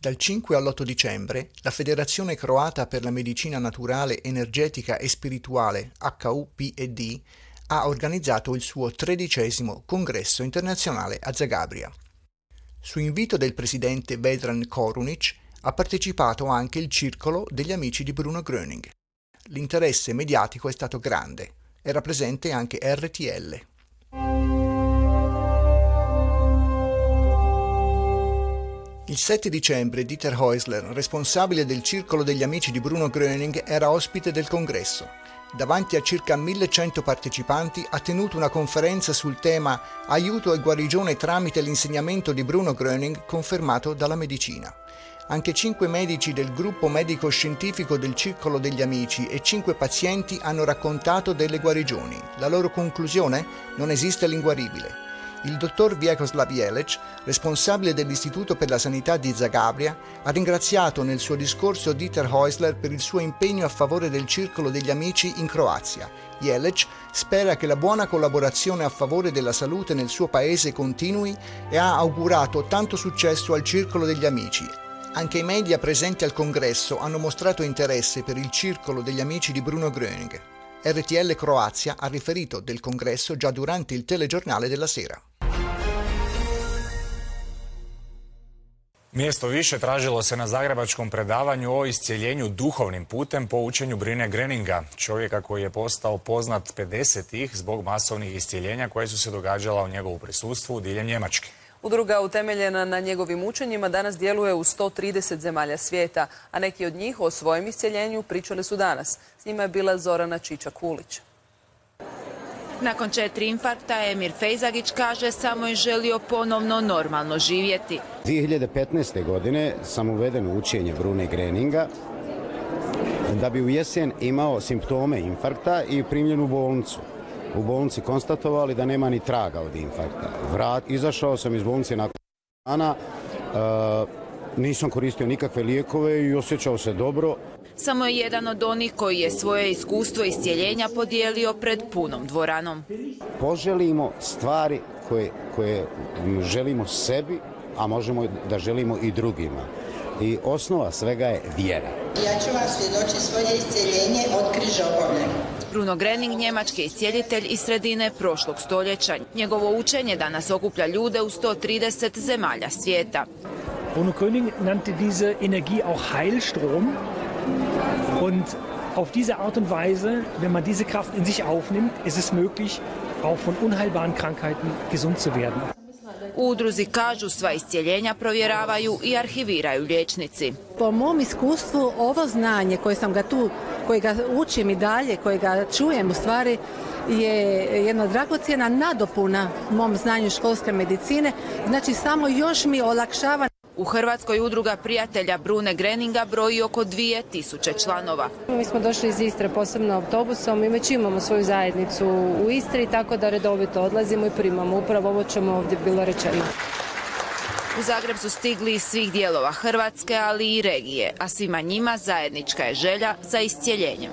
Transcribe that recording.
Dal 5 all'8 dicembre la Federazione Croata per la Medicina Naturale, Energetica e Spirituale, HUPED, ha organizzato il suo tredicesimo congresso internazionale a Zagabria. Su invito del presidente Vedran Korunic ha partecipato anche il circolo degli amici di Bruno Gröning. L'interesse mediatico è stato grande. Era presente anche RTL. Il 7 dicembre Dieter Häusler, responsabile del circolo degli amici di Bruno Gröning, era ospite del congresso. Davanti a circa 1100 partecipanti ha tenuto una conferenza sul tema Aiuto e guarigione tramite l'insegnamento di Bruno Gröning confermato dalla medicina. Anche cinque medici del gruppo medico-scientifico del Circolo degli Amici e cinque pazienti hanno raccontato delle guarigioni. La loro conclusione? Non esiste l'inguaribile. Il dottor Vyakoslav Jelec, responsabile dell'Istituto per la Sanità di Zagabria, ha ringraziato nel suo discorso Dieter Häusler per il suo impegno a favore del Circolo degli Amici in Croazia. Jelec spera che la buona collaborazione a favore della salute nel suo paese continui e ha augurato tanto successo al Circolo degli Amici, anche i media presenti al congresso hanno mostrato interesse per il circolo degli amici di Bruno Gröning. RTL Croazia ha riferito del congresso già durante il telegiornale della sera. Mjesto više tražilo se na zagrebačkom predavanju o iscijeljenju duhovnim putem po učenju Brine Greninga, čovjeka koji je postao poznat 50-ih zbog masovnih iscijeljenja koje su se događala u njegovu prisustvu diljem Njemačke. Udruga utemeljena na njegovim učenjima danas djeluje u 130 zemalja svijeta, a neki od njih o svojem iscijeljenju pričali su danas. S njima je bila Zorana Čiča-Kulić. Nakon četiri infarkta Emir Fejzagić kaže samo je želio ponovno normalno živjeti. 2015. godine sam uveden u učenje Brune Greninga da bi u jesen imao simptome infarkta i primljen u bolnicu. U bolnici konstatovali da nema ni traga od infarkta. Vrat, izašao sam iz bolnice nakon dana, nisam koristio nikakve lijekove i osjećao se dobro. Samo je jedan od onih koji je svoje iskustvo iscijeljenja podijelio pred punom dvoranom. Poželimo stvari koje, koje želimo sebi, a možemo da želimo i drugima. I osnova svega je vjera. Ja ću vam svjedočiti svoje iscijeljenje od križobolje. Bruno Grening, njemački iscijelitelj iz sredine prošlog stoljeća. Njegovo učenje danas okuplja ljude u 130 zemalja svijeta. Bruno Gröning nannte diese Energie auch Heilstrom und auf diese Art und Weise, wenn man diese Kraft in sich aufnimmt, ist es möglich, auch von unheilbaren Krankheiten gesund zu werden. Udruzi kažu sva iscijeljenja provjeravaju i arhiviraju liječnici. Po mom iskustvu ovo znanje koje sam ga tu, koje ga učim i dalje, koje ga čujem u stvari je jedna dragocjena nadopuna mom znanju školske medicine, znači samo još mi olakšava u Hrvatskoj udruga prijatelja Brune Greninga broji oko 2000 članova. Mi smo došli iz Istre posebno autobusom i već imamo svoju zajednicu u Istri, tako da redovito odlazimo i primamo. Upravo ovo ćemo ovdje bilo rečeno. U Zagreb su stigli iz svih dijelova Hrvatske, ali i regije, a svima njima zajednička je želja za iscijeljenjem.